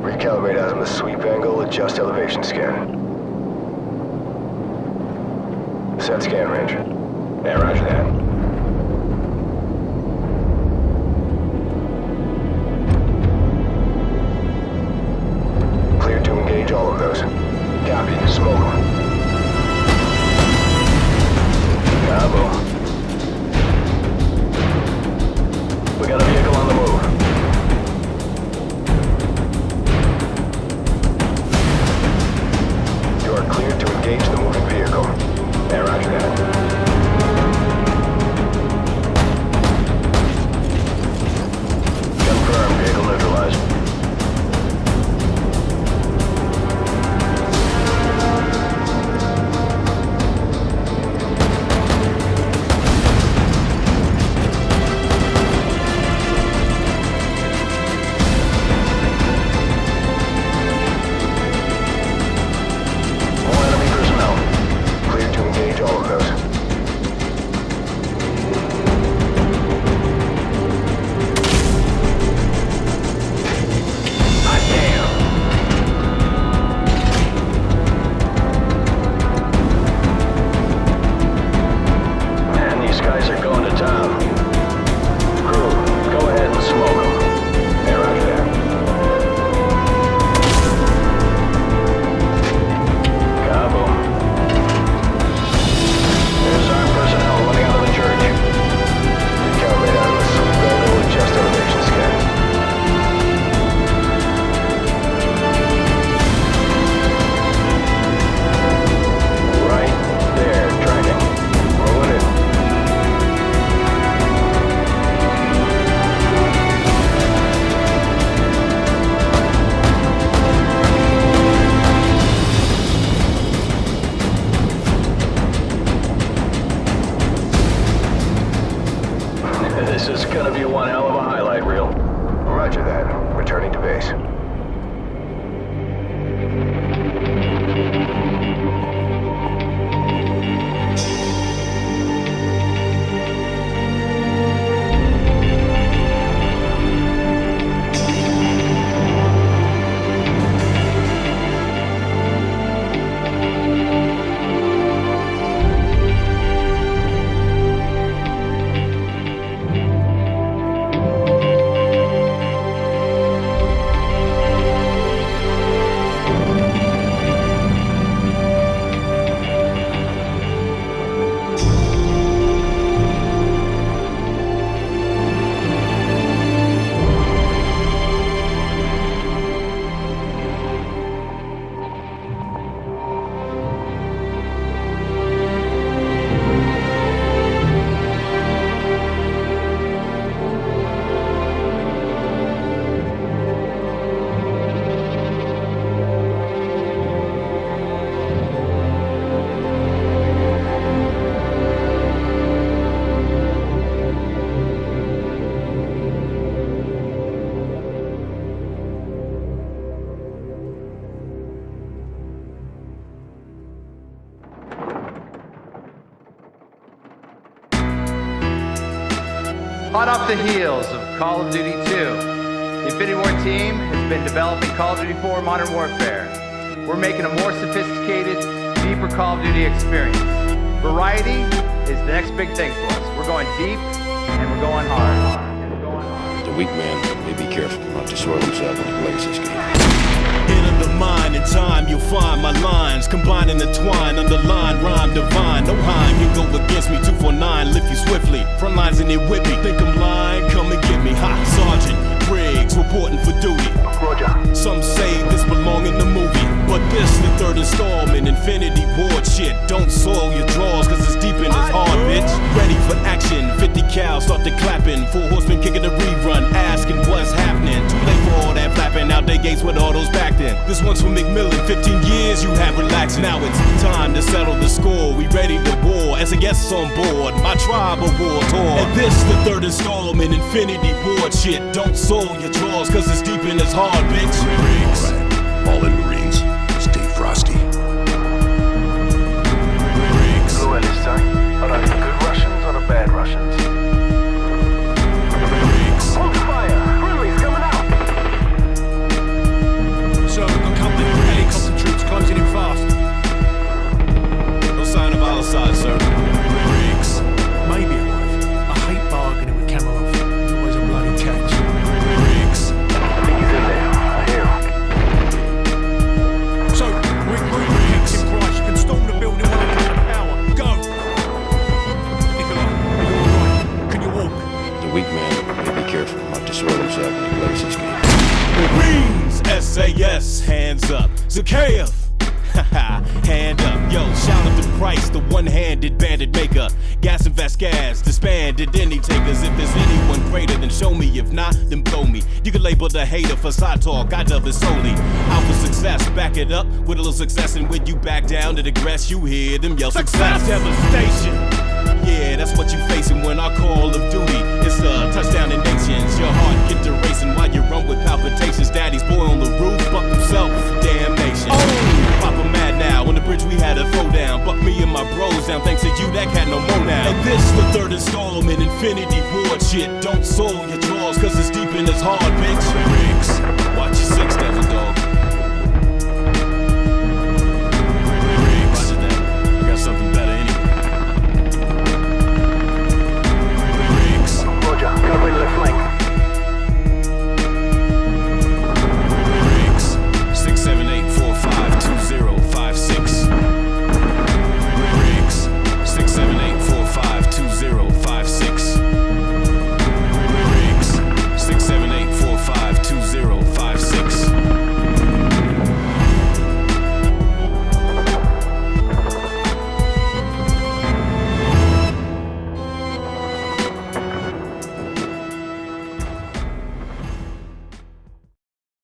Recalibrate out on the sweep angle, adjust elevation scan. Set scan range. Yeah, roger that. Clear to engage all of those. Copy. Smoke This is gonna be Hot off the heels of Call of Duty 2, the Infinity Ward team has been developing Call of Duty 4 Modern Warfare. We're making a more sophisticated, deeper Call of Duty experience. Variety is the next big thing for us. We're going deep and we're going hard. And we're going hard. The weak man may be careful not to soil himself when he plays this game. Enter the mind in time, you'll find my lines Combine the twine, underline, rhyme divine No Heim can go against me, 249, lift you swiftly. Front lines in it with me, think I'm lying, come and get me. Ha, Sergeant Griggs, reporting for duty. Roger. Some say this belong in the movie But this the third installment, Infinity Ward shit. Don't soil your drawers, cause it's deep in his heart, bitch. Ready for action, 50 cal, start the clapping. Four gates with all those backed in. This one's for MacMillan, 15 years you have relaxed. Now it's time to settle the score, we ready to war. As a guest on board, my tribe war tour And this the third installment, Infinity Ward shit Don't soil your drawers, cause it's deep in his heart, bitch places, gang. Marines, SAS, hands up. Zakhaev, hand up. Yo, shout out to Price, the one-handed bandit maker. Gaz and Vasquez, disbanded any takers. If there's anyone greater, then show me. If not, then blow me. You can label the hater for side talk. I dub it solely. For success, back it up with a little success. And when you back down to the grass, you hear them yell success. Devastation. Yeah, that's what you facing when I call of duty. Daddy's boy on the roof, buck himself, damnation. Oh, Papa mad now. On the bridge we had a throwdown. Buck me and my bros down. Thanks to you, that cat no more now. And this the third installment, Infinity Ward shit. Don't soil your drawers, cause it's deep in his heart, bitch. Griggs, watch your six